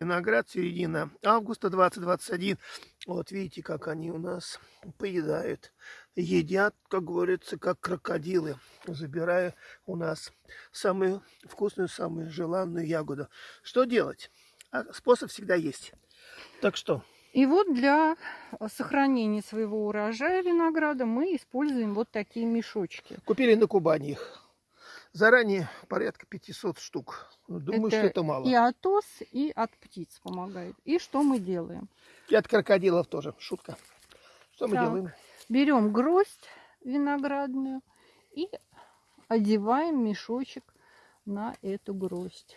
Виноград середина августа 2021. Вот видите, как они у нас поедают. Едят, как говорится, как крокодилы, забирая у нас самую вкусную, самую желанную ягоду. Что делать? А способ всегда есть. Так что... И вот для сохранения своего урожая винограда мы используем вот такие мешочки. Купили на Кубани их. Заранее порядка 500 штук. Ну, Думаю, что это мало. и от ос, и от птиц помогает. И что мы делаем? И от крокодилов тоже. Шутка. Что мы Так. делаем? Берем гроздь виноградную и одеваем мешочек на эту гроздь.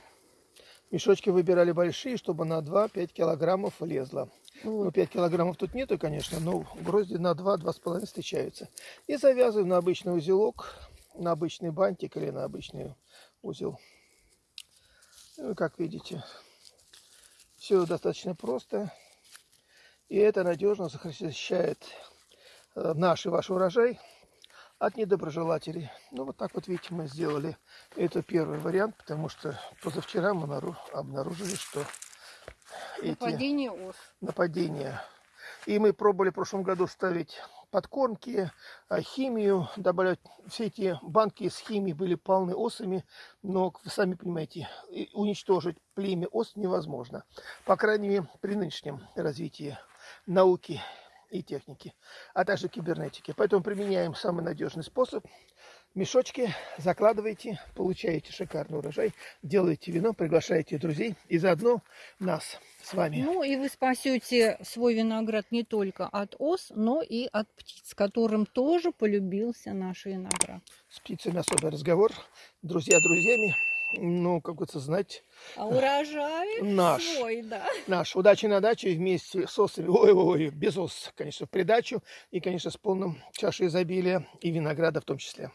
Мешочки выбирали большие, чтобы на 2-5 килограммов влезло. Ну, Вот. 5 килограммов тут нету, конечно, но грозди на 2-2,5 встречаются. И завязываем на обычный узелок, на обычный бантик или на обычный узел. Ну, как видите, все достаточно просто. И это надежно защищает э, наш и ваш урожай от недоброжелателей. Ну, вот так вот, видите, мы сделали. Это первый вариант, потому что позавчера мы нару- обнаружили, что эти Нападение ос. нападения. И мы пробовали в прошлом году ставить подкормки, а, химию, добавлять. Все эти банки с химией были полны осами, но, вы сами понимаете, уничтожить племя ос невозможно. По крайней мере, при нынешнем развитии науки и техники, а также кибернетики. Поэтому применяем самый надежный способ. Мешочки закладываете, получаете шикарный урожай, делаете вино, приглашаете друзей и заодно нас с вами. Ну и вы спасете свой виноград не только от ос, но и от птиц, которым тоже полюбился наш виноград. С птицами особый разговор. Друзья друзьями. Ну, как говорится, знать А урожай Наш. свой, да. наш. Удачи на даче вместе с осами. Ой-ой-ой, без ос, конечно, в придачу. И, конечно, с полным чашей изобилия и винограда в том числе.